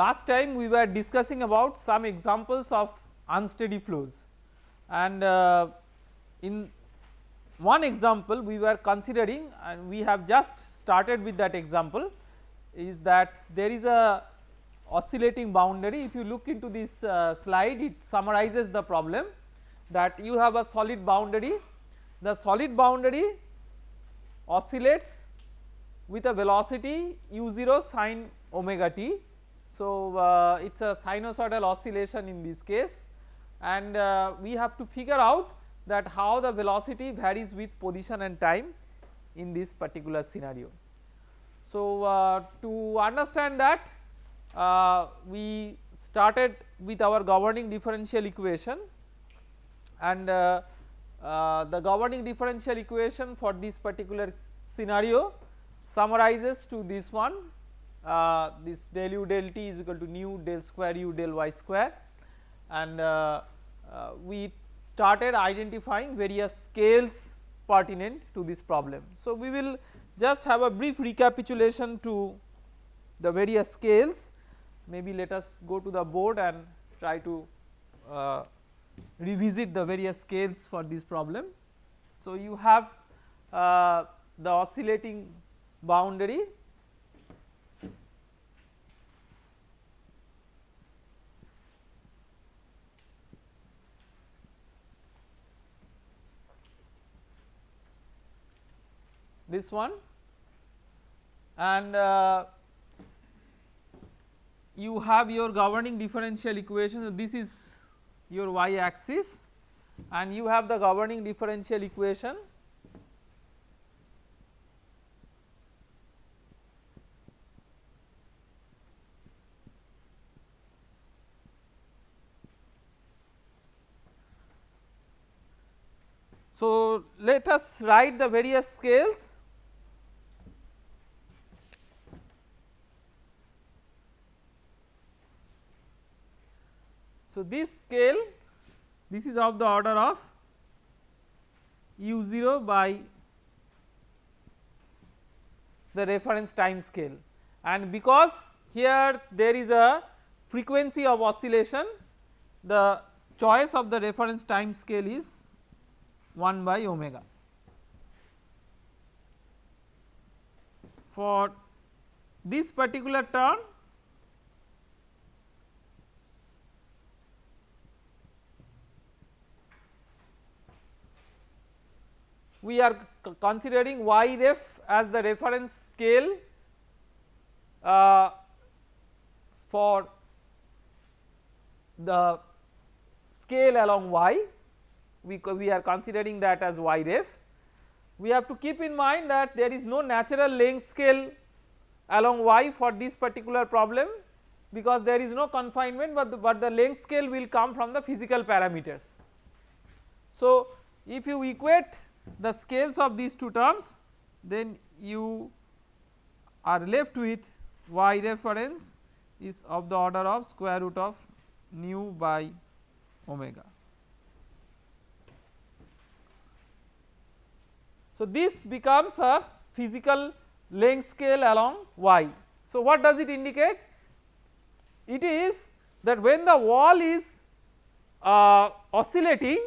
last time we were discussing about some examples of unsteady flows. And uh, in one example we were considering and we have just started with that example is that there is a oscillating boundary. If you look into this uh, slide it summarizes the problem that you have a solid boundary. The solid boundary oscillates with a velocity u0 sine omega t. So, uh, it is a sinusoidal oscillation in this case and uh, we have to figure out that how the velocity varies with position and time in this particular scenario. So, uh, to understand that uh, we started with our governing differential equation and uh, uh, the governing differential equation for this particular scenario summarizes to this one uh, this del u del t is equal to nu del square u del y square and uh, uh, we started identifying various scales pertinent to this problem. So, we will just have a brief recapitulation to the various scales maybe let us go to the board and try to uh, revisit the various scales for this problem. So, you have uh, the oscillating boundary this one. And uh, you have your governing differential equation. This is your y axis and you have the governing differential equation. So, let us write the various scales So, this scale this is of the order of u0 by the reference time scale and because here there is a frequency of oscillation the choice of the reference time scale is 1 by omega. For this particular term we are considering y ref as the reference scale uh, for the scale along y we, we are considering that as y ref. We have to keep in mind that there is no natural length scale along y for this particular problem because there is no confinement but the, but the length scale will come from the physical parameters. So, if you equate the scales of these two terms then you are left with y reference is of the order of square root of nu by omega. So, this becomes a physical length scale along y. So, what does it indicate? It is that when the wall is uh, oscillating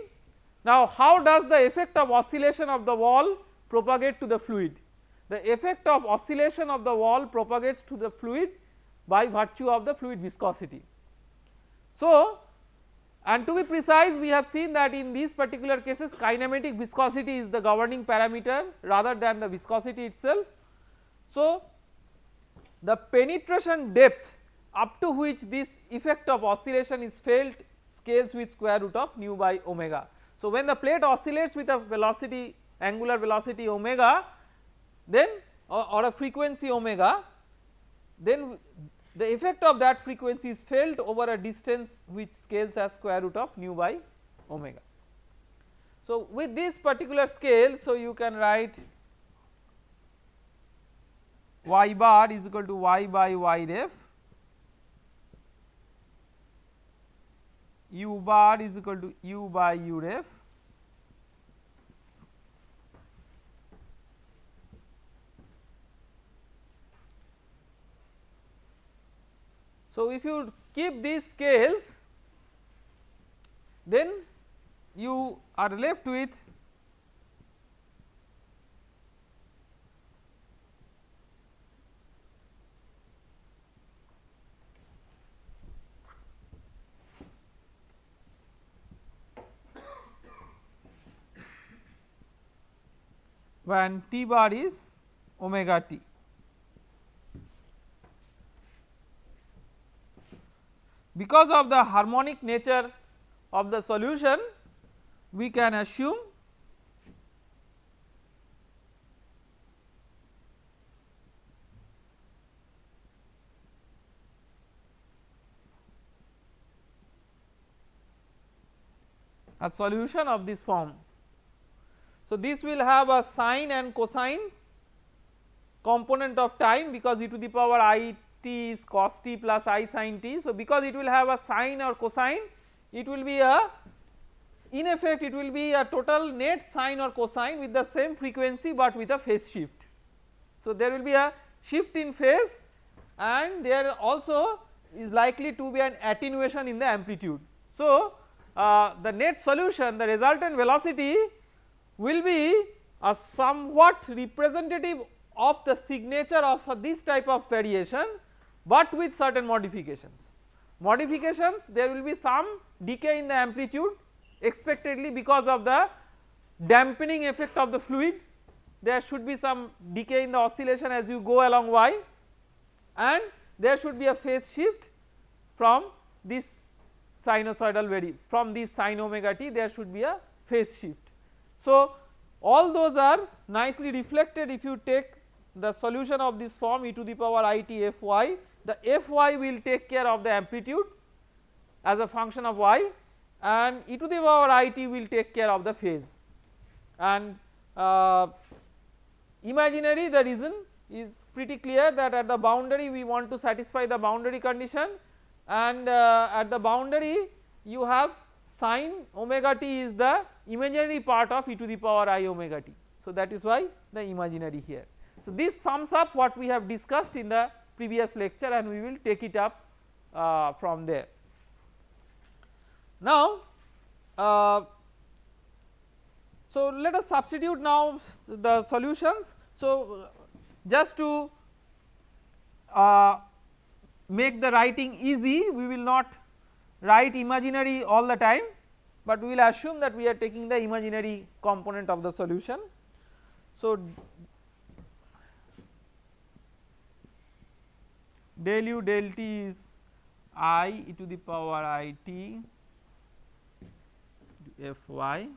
now how does the effect of oscillation of the wall propagate to the fluid? The effect of oscillation of the wall propagates to the fluid by virtue of the fluid viscosity. So and to be precise we have seen that in these particular cases kinematic viscosity is the governing parameter rather than the viscosity itself. So the penetration depth up to which this effect of oscillation is felt scales with square root of nu by omega. So, when the plate oscillates with a velocity angular velocity omega then or, or, a frequency omega then the effect of that frequency is felt over a distance which scales as square root of nu by omega. So, with this particular scale so you can write y bar is equal to y by y ref u bar is equal to u by u ref. So if you keep these scales then you are left with when t bar is omega t. Because of the harmonic nature of the solution we can assume a solution of this form. So, this will have a sine and cosine component of time because e to the power i t is cos t plus i sin t. So, because it will have a sine or cosine it will be a in effect it will be a total net sine or cosine with the same frequency but with a phase shift. So, there will be a shift in phase and there also is likely to be an attenuation in the amplitude. So, uh, the net solution the resultant velocity will be a somewhat representative of the signature of this type of variation but with certain modifications. Modifications there will be some decay in the amplitude expectedly because of the dampening effect of the fluid there should be some decay in the oscillation as you go along y and there should be a phase shift from this sinusoidal vary from this sin omega t there should be a phase shift. So all those are nicely reflected if you take the solution of this form e to the power i t fy the fy will take care of the amplitude as a function of y and e to the power i t will take care of the phase. And uh, imaginary the reason is pretty clear that at the boundary we want to satisfy the boundary condition and uh, at the boundary you have sin omega t is the imaginary part of e to the power i omega t. So that is why the imaginary here. So this sums up what we have discussed in the previous lecture and we will take it up uh, from there. Now, uh, so let us substitute now the solutions. So, just to uh, make the writing easy we will not write imaginary all the time, but we will assume that we are taking the imaginary component of the solution. So, del u del t is i e to the power i t f y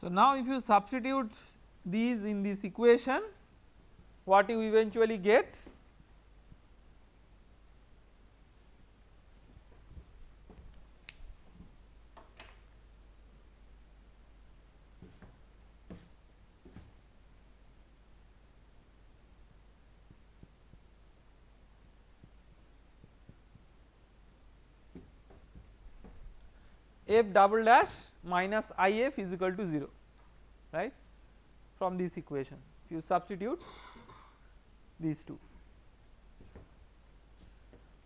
So, now if you substitute these in this equation what you eventually get? F double dash minus I f is equal to 0 right from this equation if you substitute these two.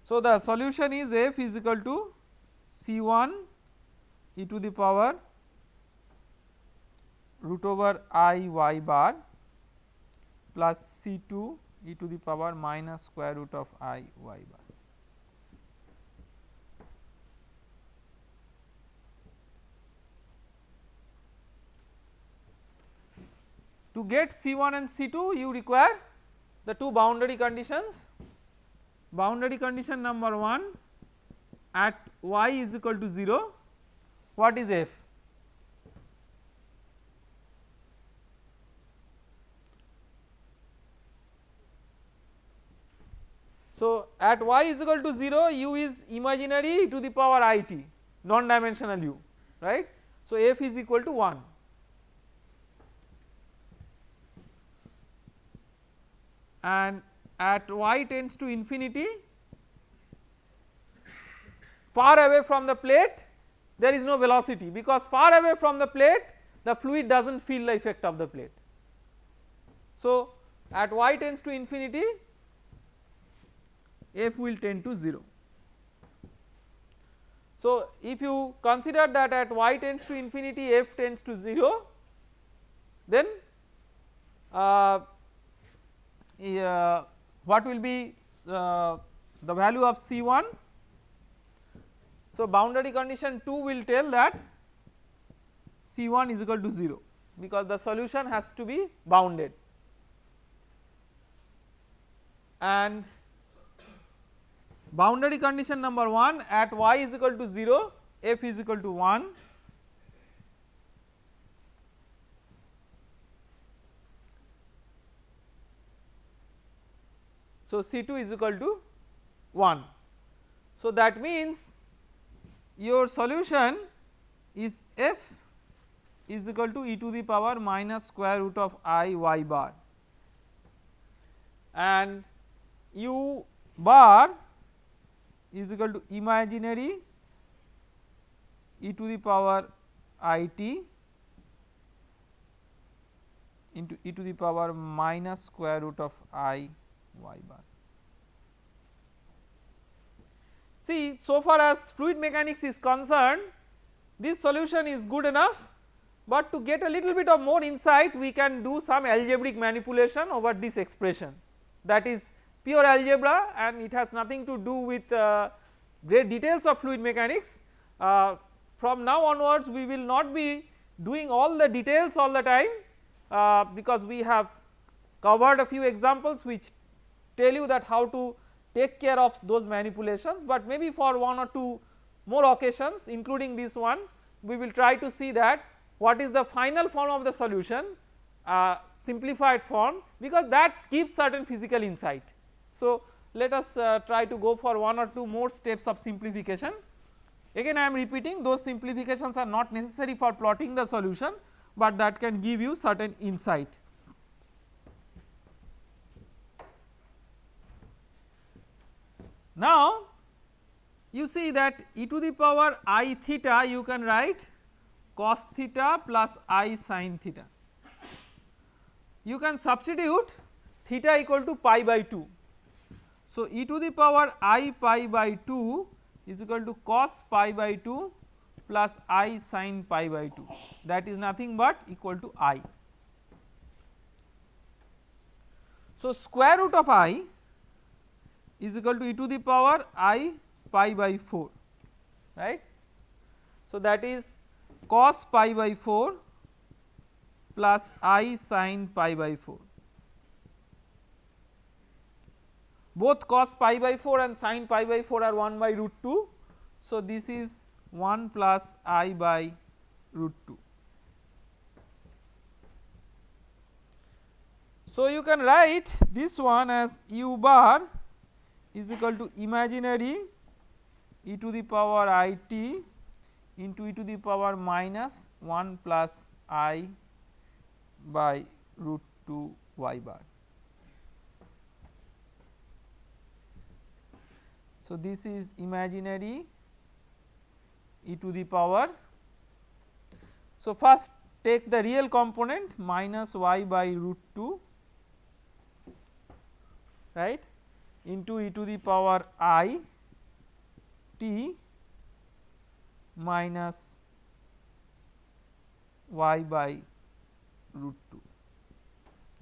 So, the solution is f is equal to C1 e to the power root over i y bar plus C2 e to the power minus square root of i y bar. To get C1 and C2 you require the two boundary conditions. Boundary condition number 1 at y is equal to 0 what is f? So at y is equal to 0 u is imaginary to the power i t non dimensional u right. So, f is equal to 1 and at y tends to infinity far away from the plate there is no velocity because far away from the plate the fluid does not feel the effect of the plate. So, at y tends to infinity f will tend to 0. So, if you consider that at y tends to infinity f tends to 0 then uh, uh, what will be uh, the value of C1 so, boundary condition 2 will tell that C1 is equal to 0 because the solution has to be bounded. And boundary condition number 1 at y is equal to 0 f is equal to 1 so C2 is equal to 1 so that means your solution is f is equal to e to the power minus square root of i y bar. And u bar is equal to imaginary e to the power i t into e to the power minus square root of i y bar. See so far as fluid mechanics is concerned this solution is good enough but to get a little bit of more insight we can do some algebraic manipulation over this expression that is pure algebra and it has nothing to do with uh, great details of fluid mechanics. Uh, from now onwards we will not be doing all the details all the time uh, because we have covered a few examples which tell you that how to take care of those manipulations but maybe for one or two more occasions including this one we will try to see that what is the final form of the solution uh, simplified form because that gives certain physical insight. So let us uh, try to go for one or two more steps of simplification again I am repeating those simplifications are not necessary for plotting the solution but that can give you certain insight. Now you see that e to the power i theta you can write cos theta plus i sin theta. You can substitute theta equal to pi by 2. So e to the power i pi by 2 is equal to cos pi by 2 plus i sin pi by 2 that is nothing but equal to i. So square root of i is equal to e to the power i pi by 4 right. So that is cos pi by 4 plus i sin pi by 4 both cos pi by 4 and sin pi by 4 are 1 by root 2. So this is 1 plus i by root 2. So you can write this one as u bar is equal to imaginary e to the power i t into e to the power minus 1 plus i by root 2 y bar. So, this is imaginary e to the power. So, first take the real component minus y by root 2 right into e to the power i t minus y by root 2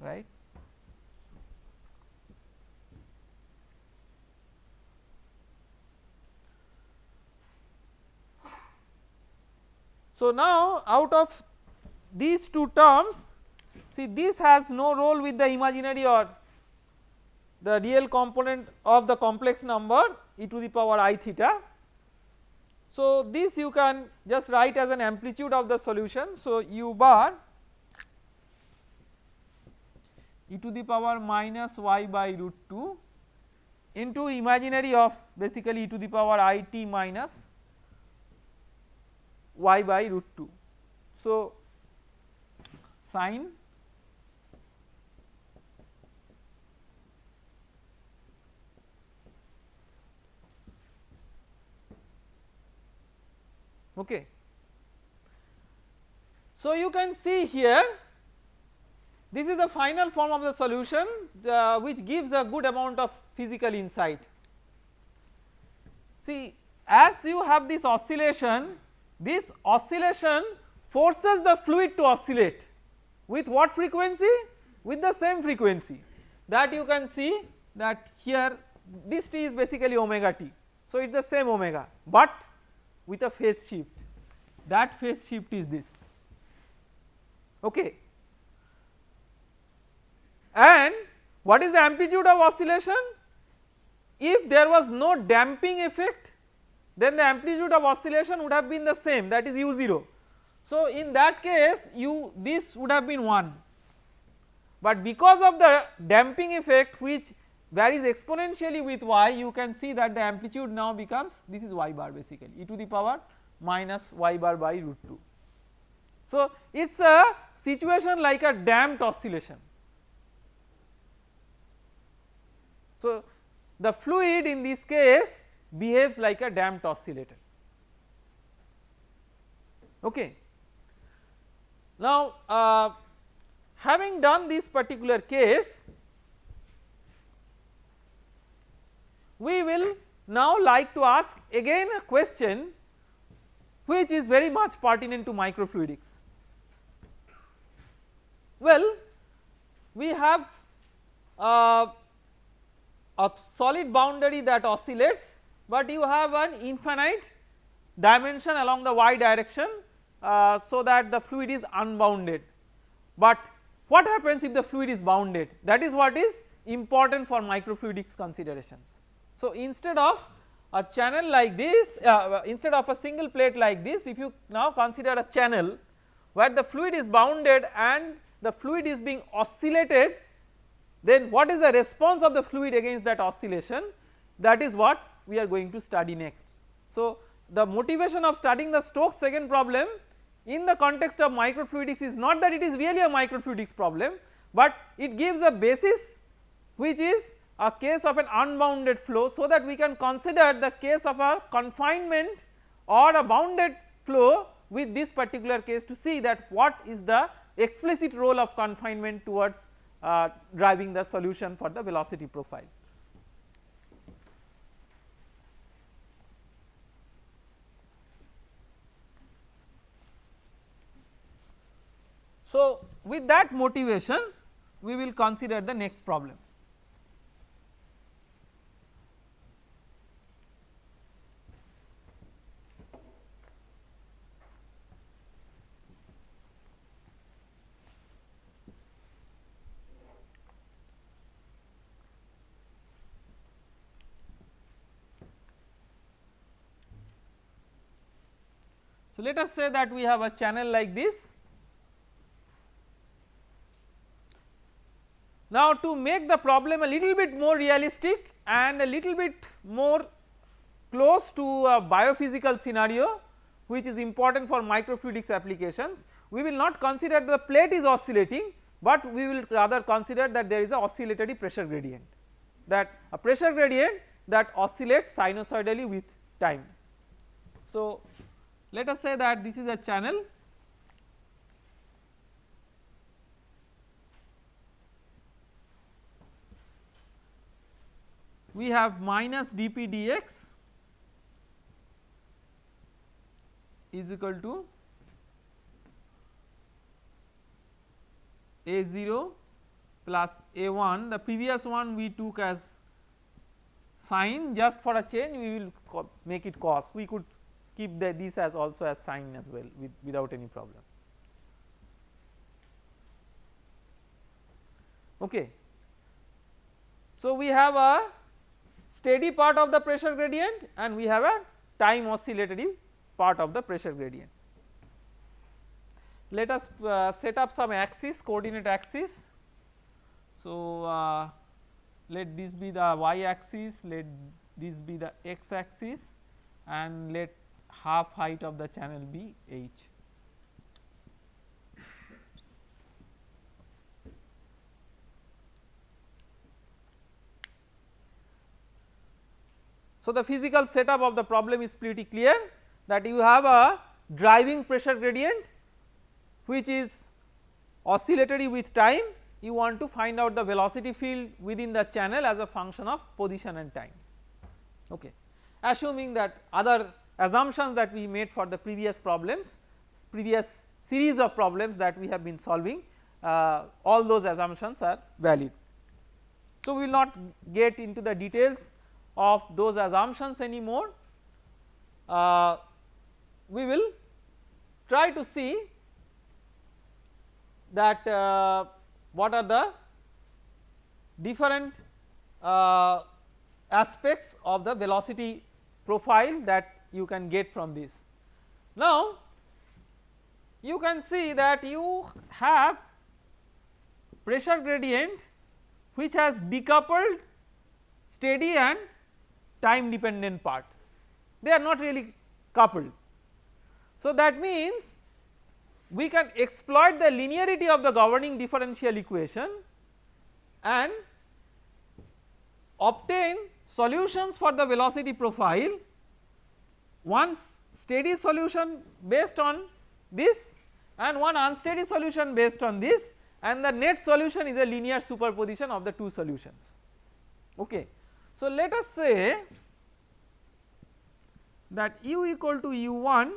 right. So, now out of these two terms see this has no role with the imaginary or the real component of the complex number e to the power i theta. So this you can just write as an amplitude of the solution. So u bar e to the power minus y by root 2 into imaginary of basically e to the power i t minus y by root 2. So, sine okay. So, you can see here this is the final form of the solution uh, which gives a good amount of physical insight. See as you have this oscillation this oscillation forces the fluid to oscillate with what frequency with the same frequency that you can see that here this t is basically omega t. So, it is the same omega but with a phase shift. That phase shift is this. Okay. And what is the amplitude of oscillation? If there was no damping effect then the amplitude of oscillation would have been the same. That is u0. So, in that case u this would have been 1 but because of the damping effect which varies exponentially with y you can see that the amplitude now becomes this is y bar basically e to the power minus y bar by root 2. So, it is a situation like a damped oscillation So, the fluid in this case behaves like a damped oscillator. Okay. Now, uh, having done this particular case, we will now like to ask again a question which is very much pertinent to microfluidics. Well, we have uh, a solid boundary that oscillates but you have an infinite dimension along the y direction uh, so that the fluid is unbounded. But what happens if the fluid is bounded that is what is important for microfluidics considerations. So instead of a channel like this uh, instead of a single plate like this if you now consider a channel where the fluid is bounded and the fluid is being oscillated then what is the response of the fluid against that oscillation that is what we are going to study next. So, the motivation of studying the Stokes second problem in the context of microfluidics is not that it is really a microfluidics problem, but it gives a basis which is a case of an unbounded flow so that we can consider the case of a confinement or a bounded flow with this particular case to see that what is the explicit role of confinement towards uh, driving the solution for the velocity profile. So, with that motivation we will consider the next problem. So, let us say that we have a channel like this. Now, to make the problem a little bit more realistic and a little bit more close to a biophysical scenario which is important for microfluidics applications, we will not consider the plate is oscillating, but we will rather consider that there is a oscillatory pressure gradient that a pressure gradient that oscillates sinusoidally with time. So, let us say that this is a channel we have minus dp dx is equal to a0 plus a1 the previous one we took as sine just for a change we will make it cos. We could keep the, this as also as sine as well with, without any problem. Okay. So, we have a steady part of the pressure gradient and we have a time oscillatory part of the pressure gradient. Let us uh, set up some axis coordinate axis. So, uh, let this be the y axis, let this be the x axis and let half height of the channel be h. So, the physical setup of the problem is pretty clear that you have a driving pressure gradient which is oscillatory with time. You want to find out the velocity field within the channel as a function of position and time. Okay. Assuming that other assumptions that we made for the previous problems previous series of problems that we have been solving uh, all those assumptions are valid. So, we will not get into the details of those assumptions anymore uh, we will try to see that uh, what are the different uh, aspects of the velocity profile that you can get from this. Now you can see that you have pressure gradient which has decoupled steady and time dependent part they are not really coupled. So that means we can exploit the linearity of the governing differential equation and obtain solutions for the velocity profile one steady solution based on this and one unsteady solution based on this and the net solution is a linear superposition of the two solutions okay. So let us say that u equal to u1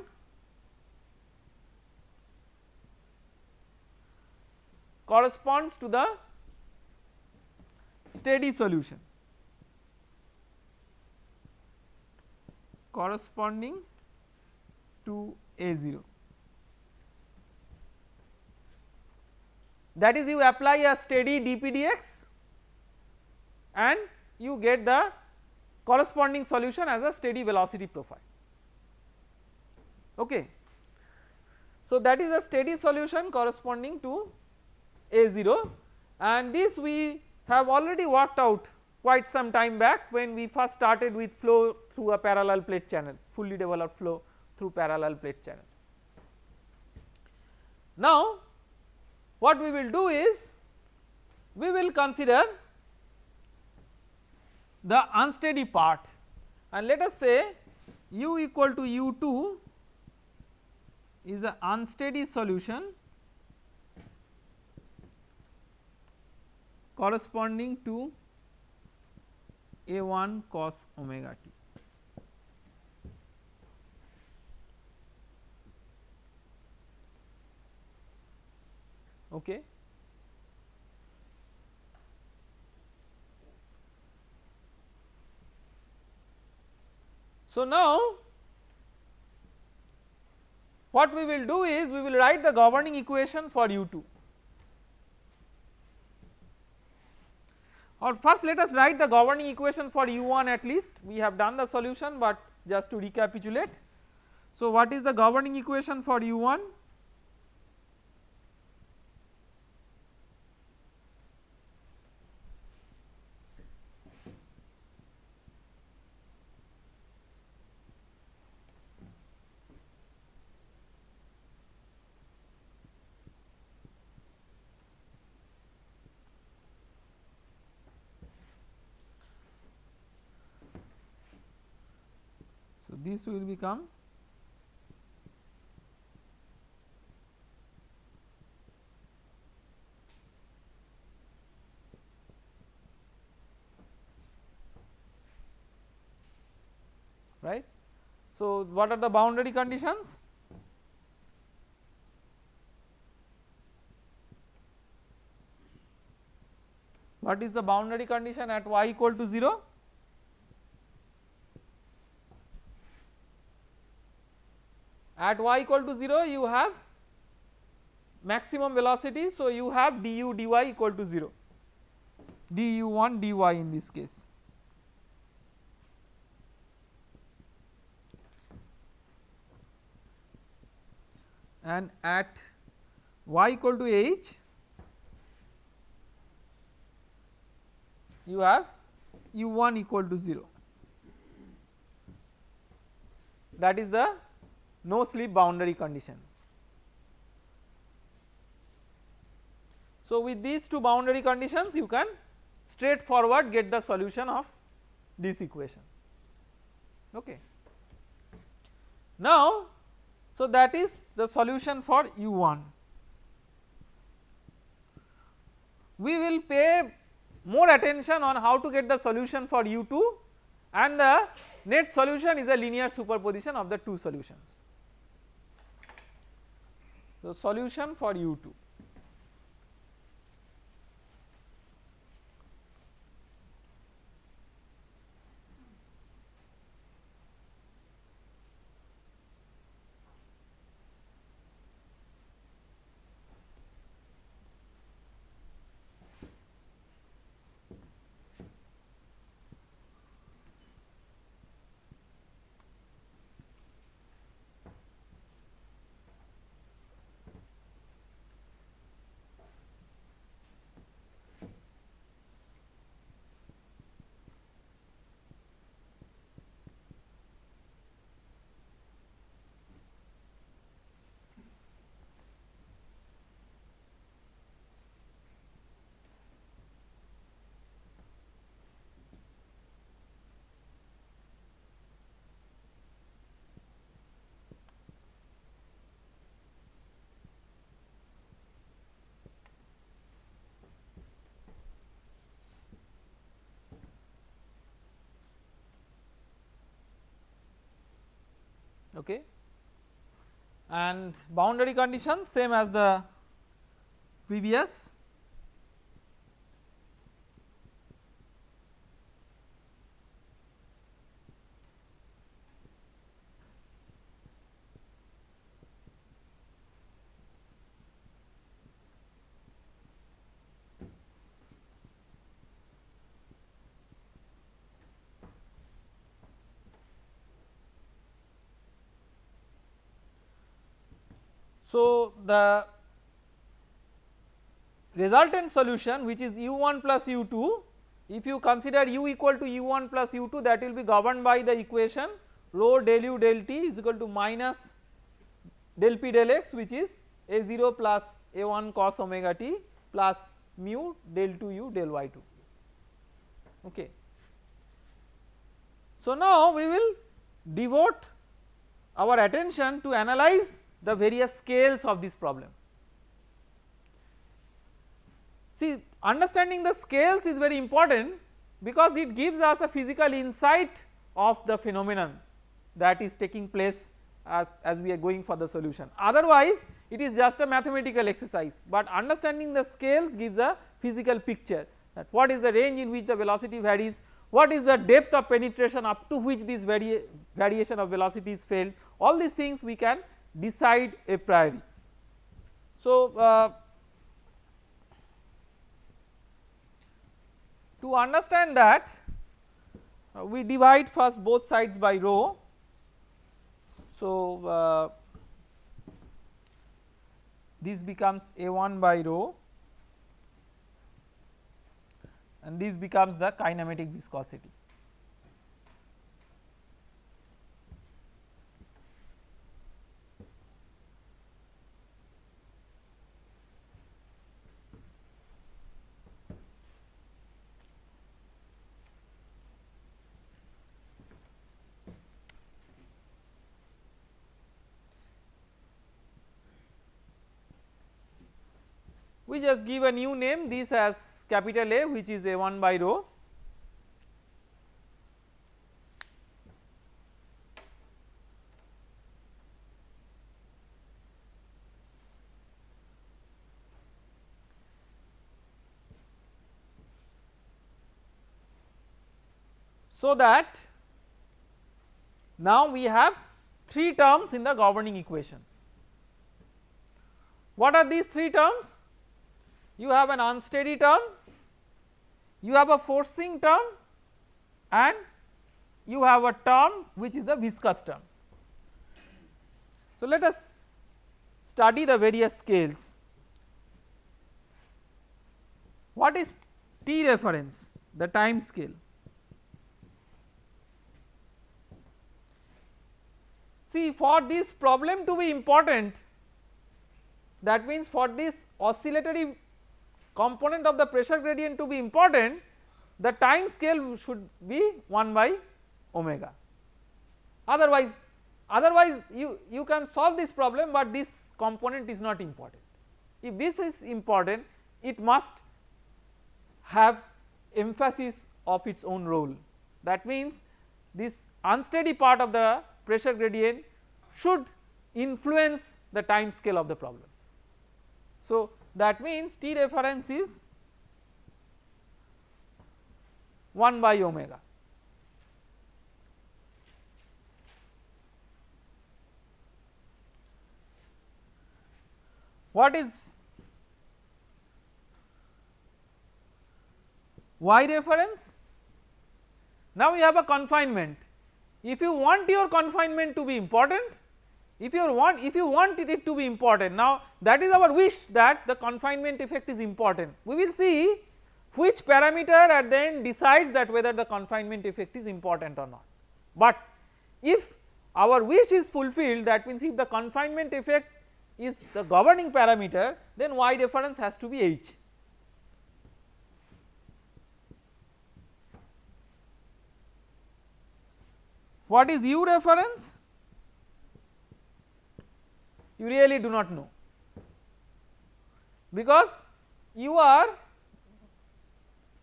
corresponds to the steady solution corresponding to A0 that is you apply a steady dpdx and you get the corresponding solution as a steady velocity profile okay. So that is a steady solution corresponding to a0 and this we have already worked out quite some time back when we first started with flow through a parallel plate channel fully developed flow through parallel plate channel. Now what we will do is we will consider the unsteady part and let us say u equal to u2 is a unsteady solution corresponding to a1 cos omega t. Okay. So, now what we will do is we will write the governing equation for u2 or first let us write the governing equation for u1 at least we have done the solution but just to recapitulate. So what is the governing equation for u1 this will become right. So, what are the boundary conditions? What is the boundary condition at y equal to 0? At y equal to 0 you have maximum velocity so you have du dy equal to 0 du1 dy in this case. And at y equal to h you have u1 equal to 0 that is the no slip boundary condition. So with these two boundary conditions you can straightforward get the solution of this equation okay. Now so that is the solution for u1. We will pay more attention on how to get the solution for u2 and the net solution is a linear superposition of the two solutions. So solution for u2 okay. And boundary conditions same as the previous So, the resultant solution which is u1 plus u2 if you consider u equal to u1 plus u2 that will be governed by the equation rho del u del t is equal to minus del p del x which is a0 plus a1 cos omega t plus mu del 2 u del y2 okay. So now we will devote our attention to analyze the various scales of this problem. See understanding the scales is very important because it gives us a physical insight of the phenomenon that is taking place as, as we are going for the solution otherwise it is just a mathematical exercise but understanding the scales gives a physical picture that what is the range in which the velocity varies, what is the depth of penetration up to which this vari variation of velocity is felt all these things we can decide a priori. So, uh, to understand that uh, we divide first both sides by rho. So, uh, this becomes A1 by rho and this becomes the kinematic viscosity. We just give a new name this as capital A which is A1 by rho so that now we have 3 terms in the governing equation. What are these 3 terms? You have an unsteady term, you have a forcing term and you have a term which is the viscous term. So let us study the various scales. What is T reference the time scale? see for this problem to be important that means for this oscillatory component of the pressure gradient to be important the time scale should be 1 by omega. Otherwise otherwise you you can solve this problem but this component is not important. If this is important it must have emphasis of its own role. That means this unsteady part of the pressure gradient should influence the time scale of the problem. So that means T reference is 1 by omega. What is Y reference? Now you have a confinement. If you want your confinement to be important, if you want if you want it to be important now that is our wish that the confinement effect is important. We will see which parameter at the end decides that whether the confinement effect is important or not. But if our wish is fulfilled that means if the confinement effect is the governing parameter then y reference has to be h. What is u reference? You really do not know because you are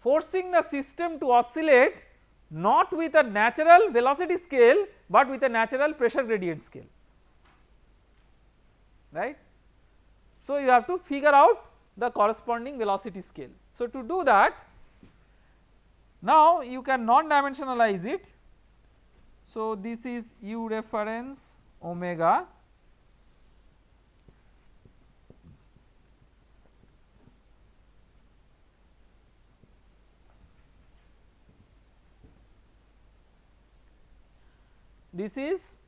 forcing the system to oscillate not with a natural velocity scale but with a natural pressure gradient scale right. So you have to figure out the corresponding velocity scale. So to do that now you can non dimensionalize it. So this is u reference omega this is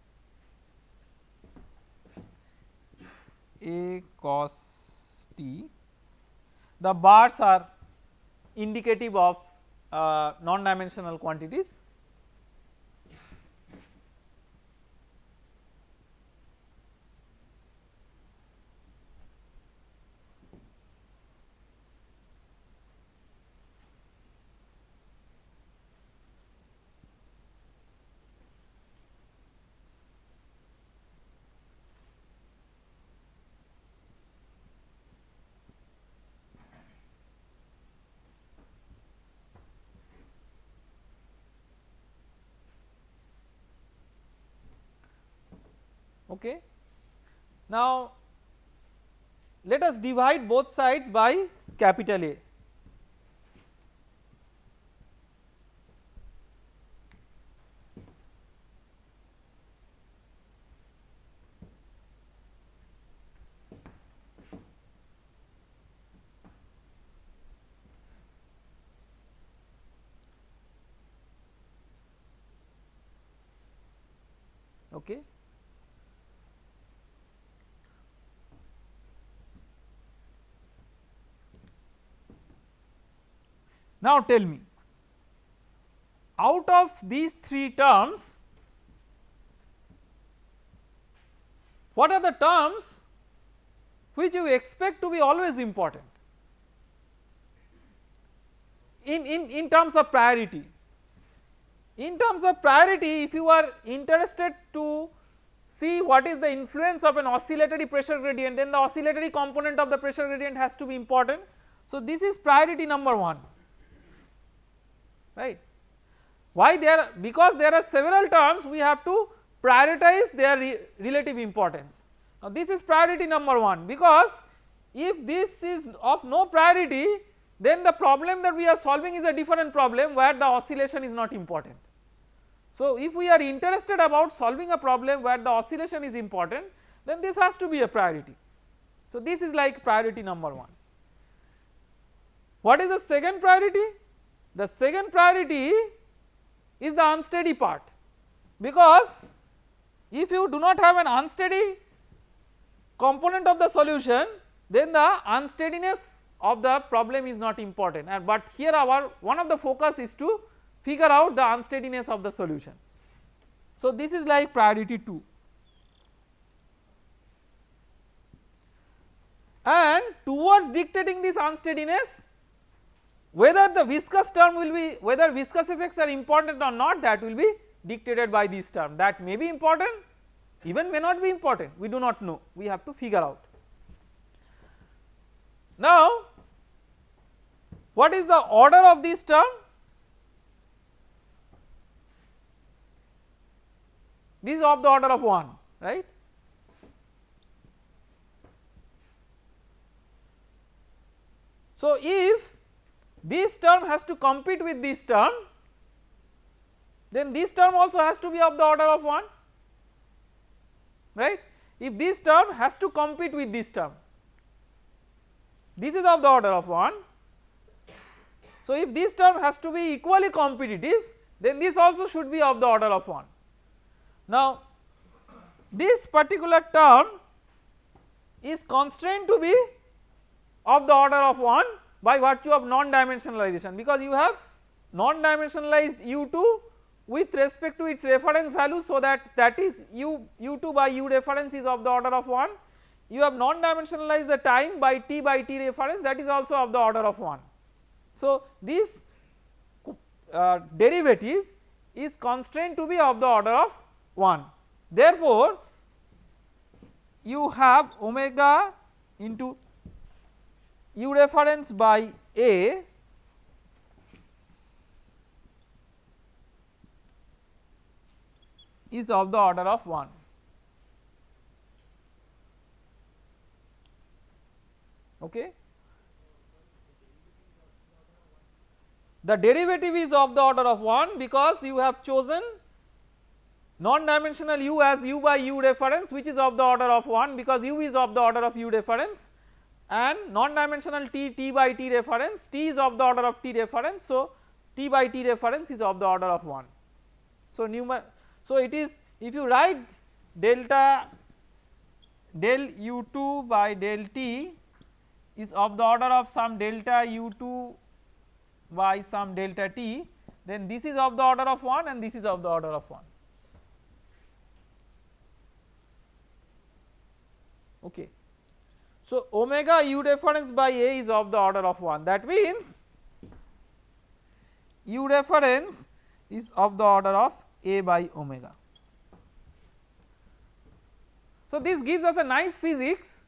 a cos t. The bars are indicative of uh, non dimensional quantities okay. Now let us divide both sides by capital A. okay Now tell me out of these 3 terms what are the terms which you expect to be always important in, in, in terms of priority. In terms of priority if you are interested to see what is the influence of an oscillatory pressure gradient then the oscillatory component of the pressure gradient has to be important. So this is priority number 1 right. Why there are because there are several terms we have to prioritize their re relative importance. Now this is priority number 1 because if this is of no priority then the problem that we are solving is a different problem where the oscillation is not important. So if we are interested about solving a problem where the oscillation is important then this has to be a priority. So this is like priority number 1. What is the second priority? The second priority is the unsteady part. Because if you do not have an unsteady component of the solution then the unsteadiness of the problem is not important. And but here our one of the focus is to figure out the unsteadiness of the solution. So, this is like priority 2 and towards dictating this unsteadiness whether the viscous term will be whether viscous effects are important or not that will be dictated by this term that may be important even may not be important we do not know we have to figure out. Now what is the order of this term? This is of the order of 1 right So, if this term has to compete with this term then this term also has to be of the order of 1 right? If this term has to compete with this term this is of the order of 1 so if this term has to be equally competitive then this also should be of the order of 1 now this particular term is constrained to be of the order of 1 by virtue of non-dimensionalization because you have non-dimensionalized u2 with respect to its reference value so that that is u u2 by u reference is of the order of 1 you have non-dimensionalized the time by t by t reference that is also of the order of 1. So this uh, derivative is constrained to be of the order of 1 therefore you have omega into u reference by A is of the order of 1. Okay. The derivative is of the order of 1 because you have chosen non dimensional u as u by u reference which is of the order of 1 because u is of the order of u reference and non-dimensional t t by t reference t is of the order of t reference. So, t by t reference is of the order of 1. So, numer so it is if you write delta del u2 by del t is of the order of some delta u2 by some delta t then this is of the order of 1 and this is of the order of 1. Okay. So, omega u reference by A is of the order of 1 that means u reference is of the order of A by omega. So, this gives us a nice physics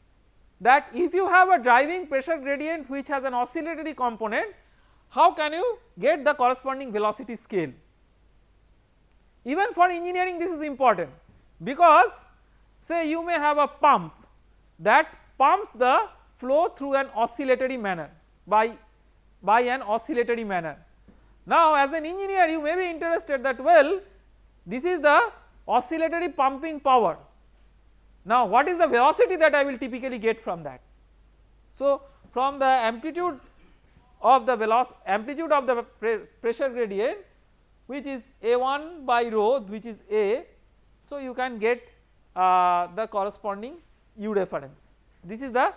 that if you have a driving pressure gradient which has an oscillatory component how can you get the corresponding velocity scale. Even for engineering this is important because say you may have a pump that pumps the flow through an oscillatory manner by, by an oscillatory manner. Now as an engineer you may be interested that well this is the oscillatory pumping power. Now what is the velocity that I will typically get from that? So from the amplitude of the velocity amplitude of the pre pressure gradient which is A1 by rho which is A so you can get uh, the corresponding U reference this is the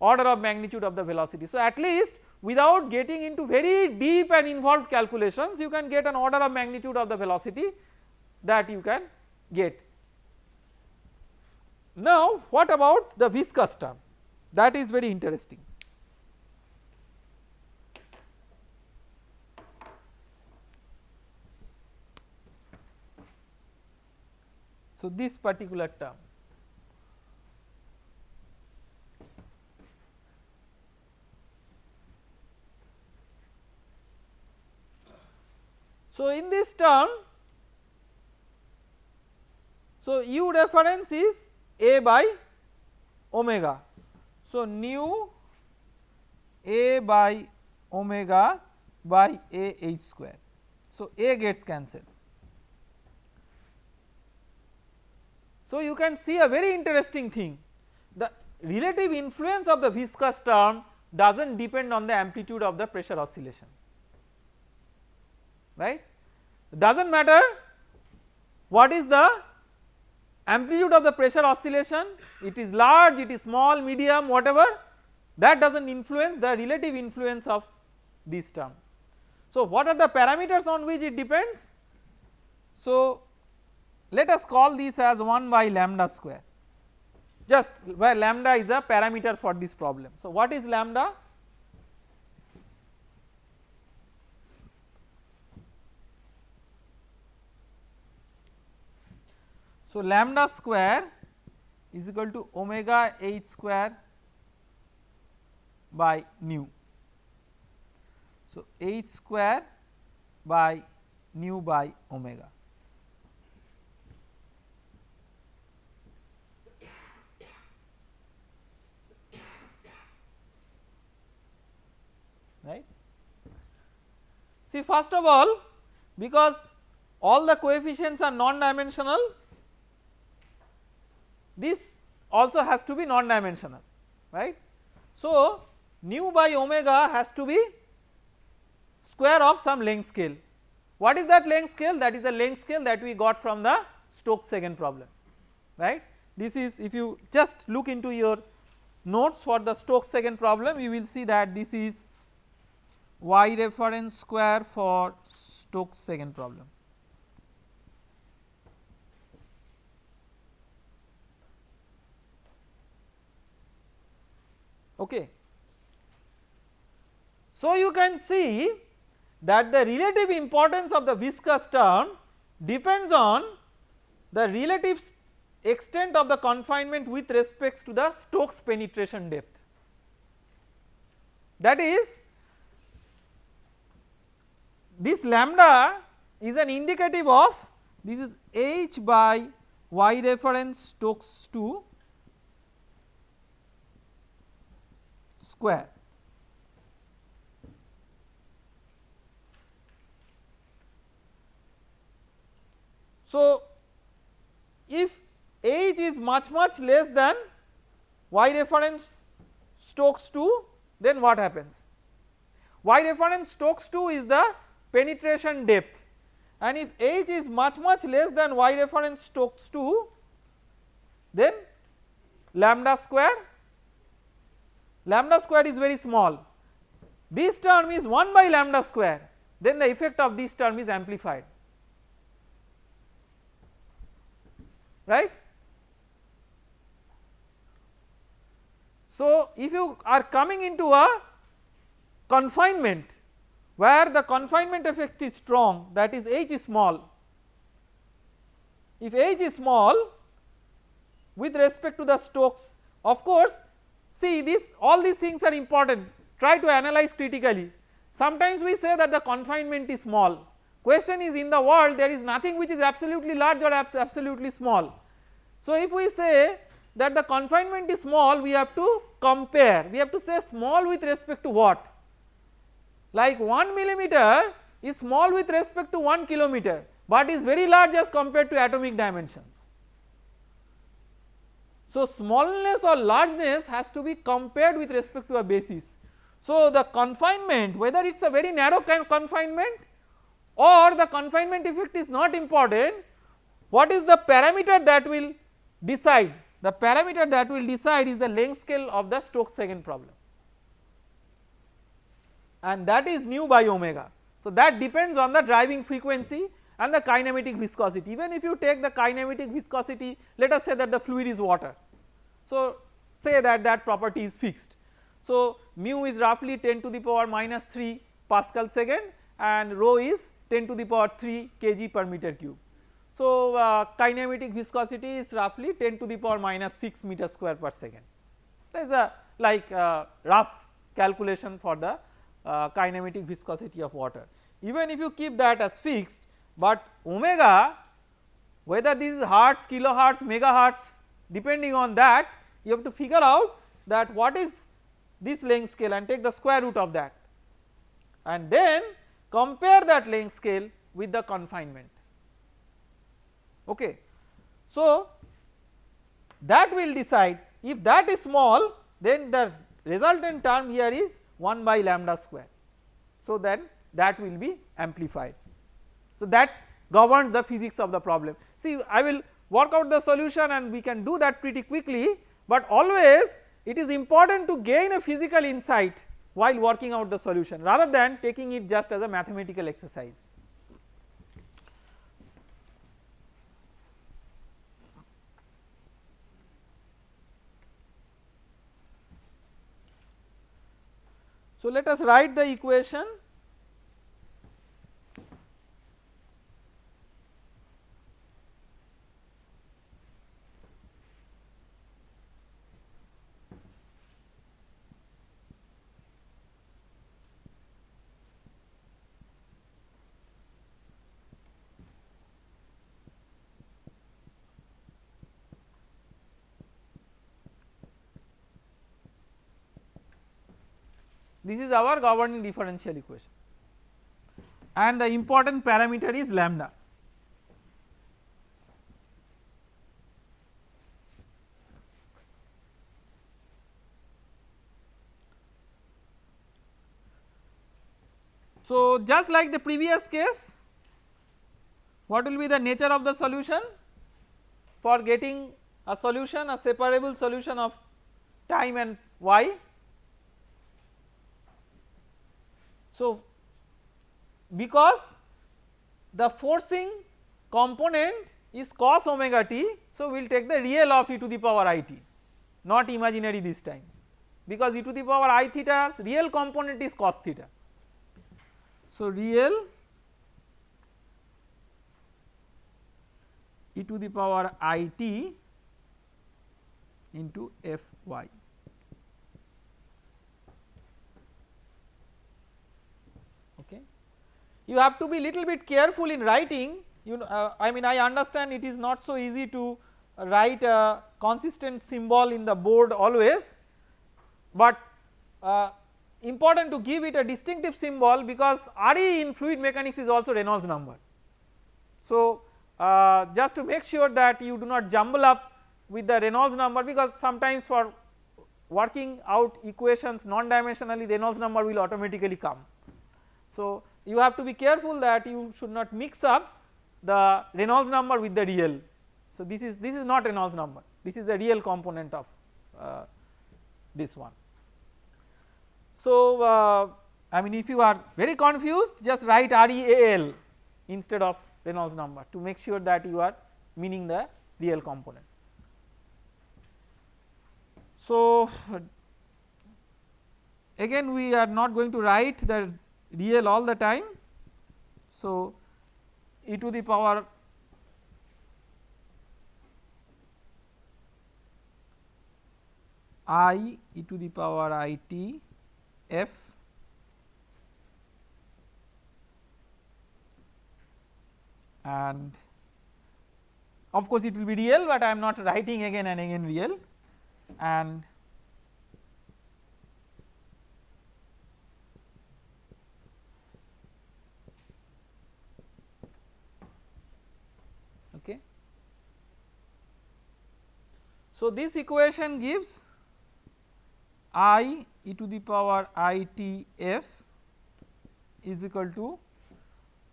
order of magnitude of the velocity. So at least without getting into very deep and involved calculations you can get an order of magnitude of the velocity that you can get. Now what about the viscous term that is very interesting. So this particular term So, in this term so u reference is a by omega. So, nu a by omega by a h square. So, a gets cancelled. So, you can see a very interesting thing the relative influence of the viscous term does not depend on the amplitude of the pressure oscillation right does not matter what is the amplitude of the pressure oscillation it is large it is small medium whatever that does not influence the relative influence of this term. So what are the parameters on which it depends? So let us call this as 1 by lambda square just where lambda is the parameter for this problem. So what is lambda? So lambda square is equal to omega h square by nu. So h square by nu by omega. right. See first of all because all the coefficients are non dimensional this also has to be non dimensional right. So nu by omega has to be square of some length scale. What is that length scale? That is the length scale that we got from the Stokes second problem right. This is if you just look into your notes for the Stokes second problem you will see that this is y reference square for Stokes second problem. Okay. So, you can see that the relative importance of the viscous term depends on the relative extent of the confinement with respect to the Stokes penetration depth. That is this lambda is an indicative of this is h by y reference Stokes 2 square. So, if h is much much less than y reference Stokes 2 then what happens? Y reference Stokes 2 is the penetration depth and if h is much much less than y reference Stokes 2 then lambda square lambda square is very small this term is 1 by lambda square then the effect of this term is amplified right. So, if you are coming into a confinement where the confinement effect is strong that is h is small. If h is small with respect to the Stokes of course see this all these things are important try to analyze critically. Sometimes we say that the confinement is small question is in the world there is nothing which is absolutely large or absolutely small. So if we say that the confinement is small we have to compare we have to say small with respect to what like 1 millimeter is small with respect to 1 kilometer but is very large as compared to atomic dimensions. So smallness or largeness has to be compared with respect to a basis. So the confinement whether it is a very narrow kind of confinement or the confinement effect is not important what is the parameter that will decide the parameter that will decide is the length scale of the Stokes second problem and that is nu by omega. So that depends on the driving frequency and the kinematic viscosity even if you take the kinematic viscosity let us say that the fluid is water. So say that that property is fixed. So mu is roughly 10 to the power minus 3 Pascal second and rho is 10 to the power 3 kg per meter cube. So uh, kinematic viscosity is roughly 10 to the power minus 6 meter square per second. There is a like uh, rough calculation for the uh, kinematic viscosity of water. Even if you keep that as fixed but omega whether this is hertz, kilohertz, megahertz depending on that you have to figure out that what is this length scale and take the square root of that and then compare that length scale with the confinement okay. So that will decide if that is small then the resultant term here is 1 by lambda square. So then that will be amplified. So, that governs the physics of the problem. See I will work out the solution and we can do that pretty quickly, but always it is important to gain a physical insight while working out the solution rather than taking it just as a mathematical exercise. So, let us write the equation This is our governing differential equation and the important parameter is lambda. So, just like the previous case what will be the nature of the solution for getting a solution a separable solution of time and y So, because the forcing component is cos omega t, so we will take the real of e to the power i t not imaginary this time because e to the power i theta's real component is cos theta. So, real e to the power i t into f y. you have to be little bit careful in writing you know uh, I mean I understand it is not so easy to write a consistent symbol in the board always but uh, important to give it a distinctive symbol because RE in fluid mechanics is also Reynolds number. So uh, just to make sure that you do not jumble up with the Reynolds number because sometimes for working out equations non dimensionally Reynolds number will automatically come. So you have to be careful that you should not mix up the Reynolds number with the real. So this is this is not Reynolds number this is the real component of uh, this one. So uh, I mean if you are very confused just write REAL instead of Reynolds number to make sure that you are meaning the real component. So again we are not going to write the real all the time. So, e to the power i e to the power i t f and of course it will be real but I am not writing again and again real and So, this equation gives i e to the power i t f is equal to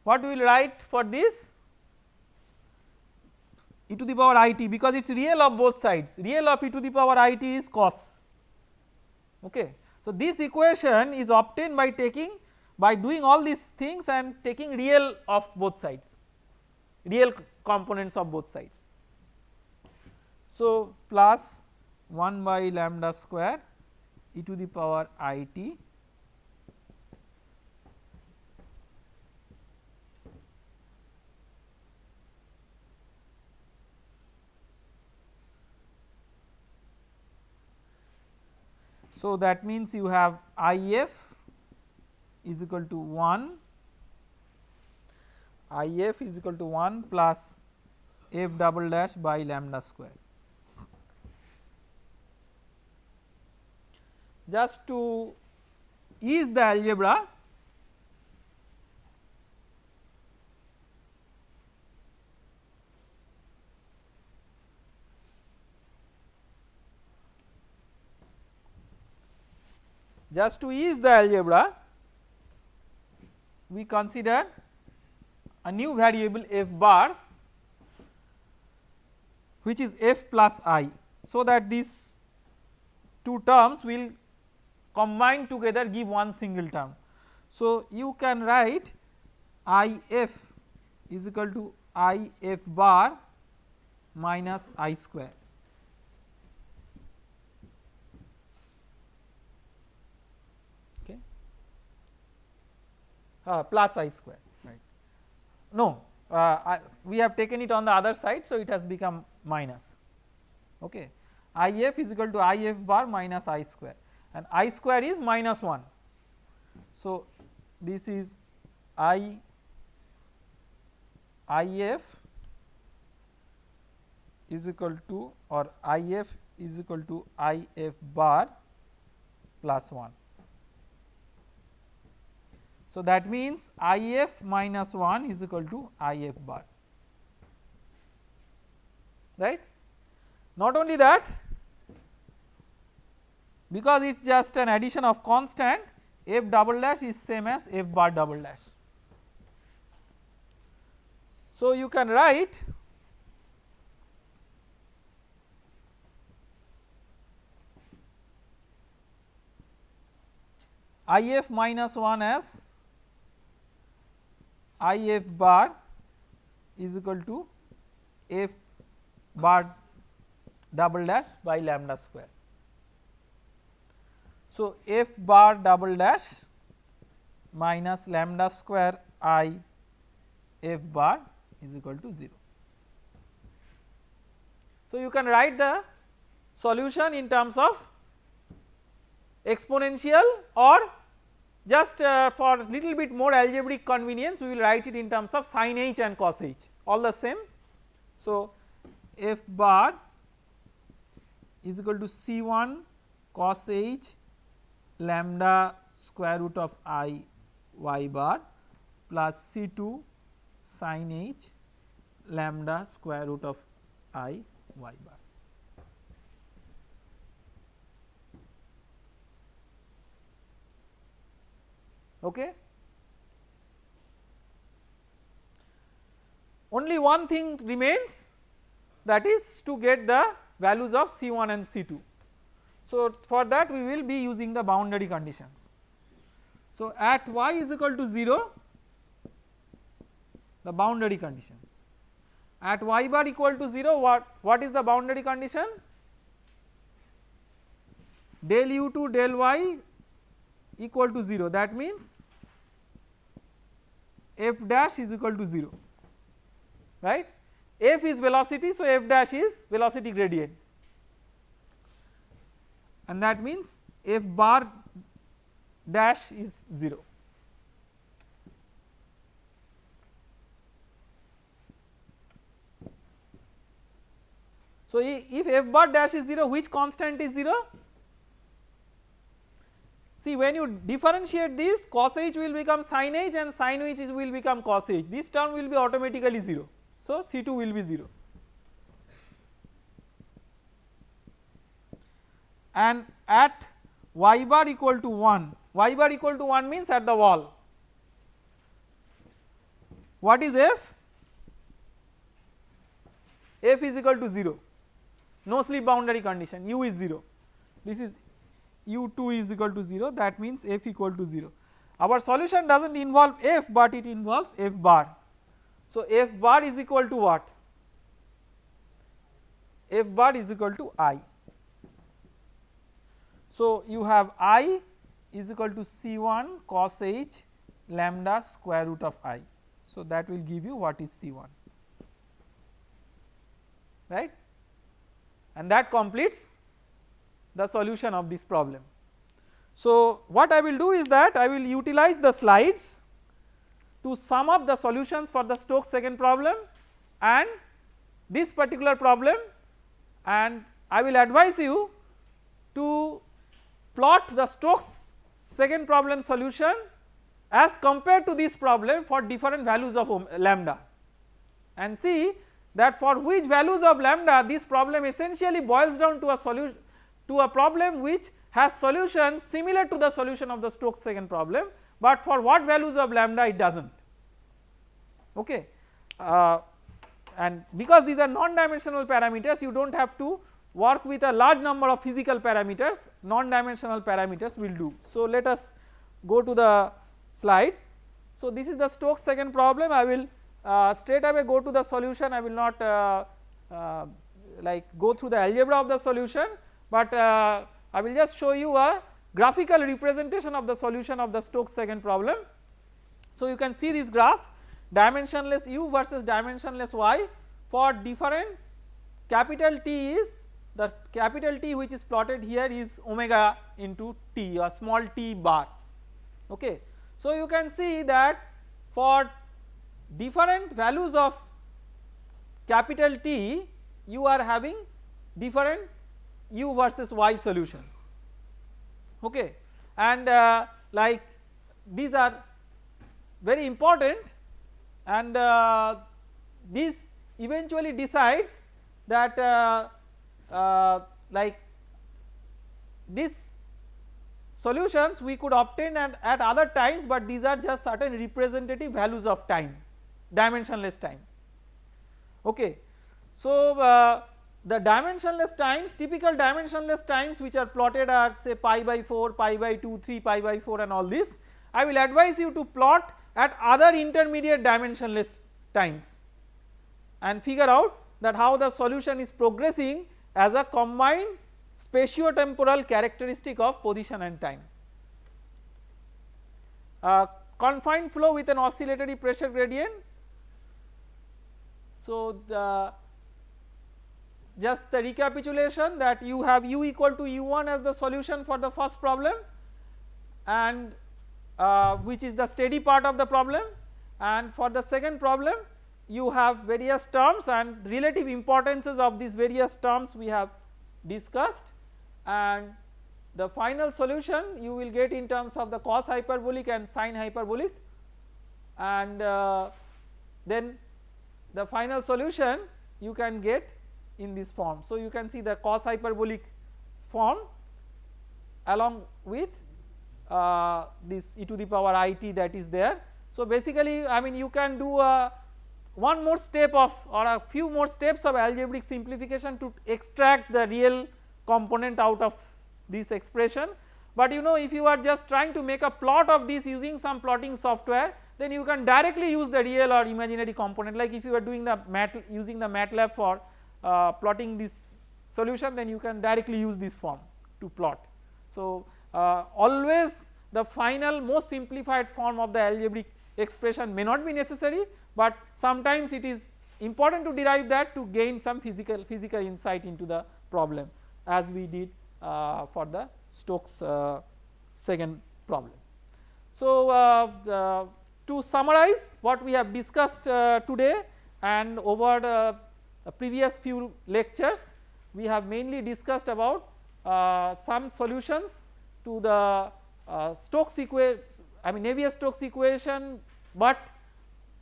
what we will write for this e to the power i t because it is real of both sides real of e to the power i t is cos okay. So, this equation is obtained by taking by doing all these things and taking real of both sides real components of both sides. So, plus 1 by lambda square e to the power i t So, that means you have I f is equal to 1 I f is equal to 1 plus f double dash by lambda square. Just to ease the algebra just to ease the algebra we consider a new variable f bar which is f plus i so that these two terms will combined together give one single term. So, you can write I f is equal to I f bar minus I square. Okay. uh, plus i square right. No uh, I, we have taken it on the other side so it has become minus okay. IF is equal to IF bar minus I square and I square is minus 1. So this is I IF is equal to or IF is equal to IF bar plus 1. So, that means IF minus 1 is equal to IF bar right. Not only that because it is just an addition of constant f double dash is same as f bar double dash. So, you can write if minus 1 as if bar is equal to f bar double dash by lambda square. So, f bar double dash minus lambda square i f bar is equal to 0. So, you can write the solution in terms of exponential or just uh, for little bit more algebraic convenience we will write it in terms of sin h and cos h all the same. So, f bar is equal to C1 cos h lambda square root of i y bar plus C2 sin h lambda square root of i y bar. Okay. Only one thing remains that is to get the values of C1 and C2. So, for that we will be using the boundary conditions. So, at y is equal to 0 the boundary conditions at y bar equal to 0 what, what is the boundary condition? Del u2 del y equal to 0 that means f dash is equal to 0 right? F is velocity so f dash is velocity gradient and that means f bar dash is 0 So, if f bar dash is 0 which constant is 0? See when you differentiate this cos h will become sin h and sin h will become cos h this term will be automatically 0. So, C2 will be 0 and at y bar equal to 1 y bar equal to 1 means at the wall. What is f? f is equal to 0 no slip boundary condition. U is 0 this is u2 is equal to 0 that means f equal to 0 our solution does not involve f but it involves f bar. So f bar is equal to what? F bar is equal to i. So you have i is equal to c1 cos h lambda square root of i. So that will give you what is c1 right and that completes the solution of this problem. So what I will do is that I will utilize the slides to sum up the solutions for the Stokes second problem and this particular problem and I will advise you to plot the Stokes second problem solution as compared to this problem for different values of lambda and see that for which values of lambda this problem essentially boils down to a solution to a problem which has solution similar to the solution of the Stokes second problem, but for what values of lambda it does not okay. Uh, and because these are non-dimensional parameters you do not have to work with a large number of physical parameters non-dimensional parameters will do. So let us go to the slides. So this is the Stokes second problem I will uh, straight away go to the solution I will not uh, uh, like go through the algebra of the solution but uh, I will just show you a graphical representation of the solution of the Stokes second problem. So you can see this graph dimensionless u versus dimensionless y for different capital T is the capital T which is plotted here is omega into T or small t bar okay. So you can see that for different values of capital T you are having different u versus y solution okay and uh, like these are very important and uh, this eventually decides that uh, uh, like this solutions we could obtain at, at other times but these are just certain representative values of time dimensionless time okay. So uh, the dimensionless times typical dimensionless times which are plotted are say pi by 4 pi by 2 3 pi by 4 and all this I will advise you to plot at other intermediate dimensionless times and figure out that how the solution is progressing as a combined spatiotemporal characteristic of position and time. Uh, confined flow with an oscillatory pressure gradient. So, the just the recapitulation that you have u equal to u1 as the solution for the first problem and uh, which is the steady part of the problem and for the second problem you have various terms and relative importances of these various terms we have discussed and the final solution you will get in terms of the cos hyperbolic and sine hyperbolic and uh, then the final solution you can get in this form. So you can see the cos hyperbolic form along with uh, this e to the power i t that is there. So basically I mean you can do a one more step of or a few more steps of algebraic simplification to extract the real component out of this expression but you know if you are just trying to make a plot of this using some plotting software then you can directly use the real or imaginary component like if you are doing the mat using the MATLAB for uh, plotting this solution then you can directly use this form to plot. So uh, always the final most simplified form of the algebraic expression may not be necessary but sometimes it is important to derive that to gain some physical physical insight into the problem as we did uh, for the Stokes uh, second problem. So uh, to summarize what we have discussed uh, today and over the previous few lectures we have mainly discussed about uh, some solutions to the uh, Stokes equation I mean Navier-Stokes equation but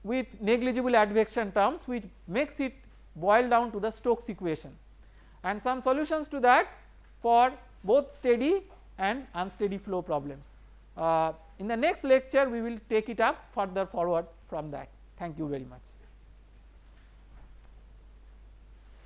with negligible advection terms which makes it boil down to the Stokes equation and some solutions to that for both steady and unsteady flow problems. Uh, in the next lecture we will take it up further forward from that. Thank you very much.